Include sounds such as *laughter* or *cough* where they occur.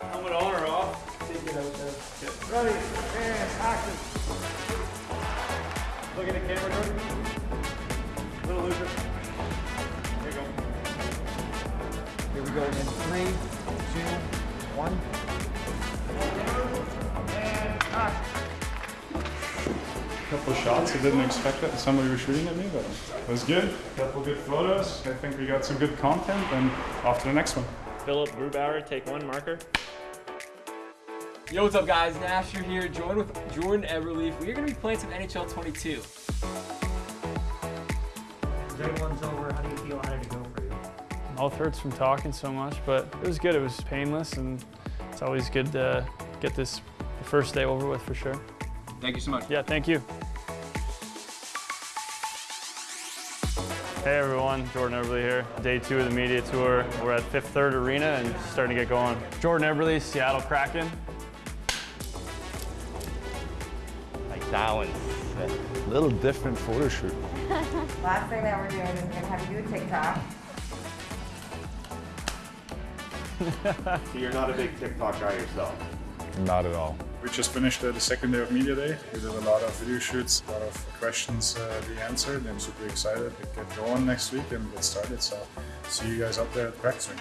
Helmet on or off? Take it out there. Ready, and action. Look at the camera, Jordan. Little looser. Here you go. Here we go in three, couple of shots. I didn't expect that. Somebody was shooting at me, but it was good. couple good photos. I think we got some good content, and off to the next one. Philipp Grubauer, take one marker. Yo, what's up, guys? Nasher here, joined with Jordan Eberle. We're going to be playing some NHL 22. Everyone's over. How do you feel? How did it go for you? Mouth hurts from talking so much, but it was good. It was painless, and it's always good to get this the first day over with for sure. Thank you so much. Yeah, thank you. Hey everyone, Jordan Eberle here. Day two of the media tour. We're at Fifth Third Arena and starting to get going. Jordan Eberle, Seattle Kraken. Like that one. A little different photo shoot. *laughs* Last thing that we're doing is gonna have you do a TikTok. *laughs* So you're not a big TikTok guy yourself? Not at all. We just finished uh, the second day of media day. We did a lot of video shoots, a lot of questions uh, we answered. I'm super excited to get going next week and get started. So see you guys out there at ring.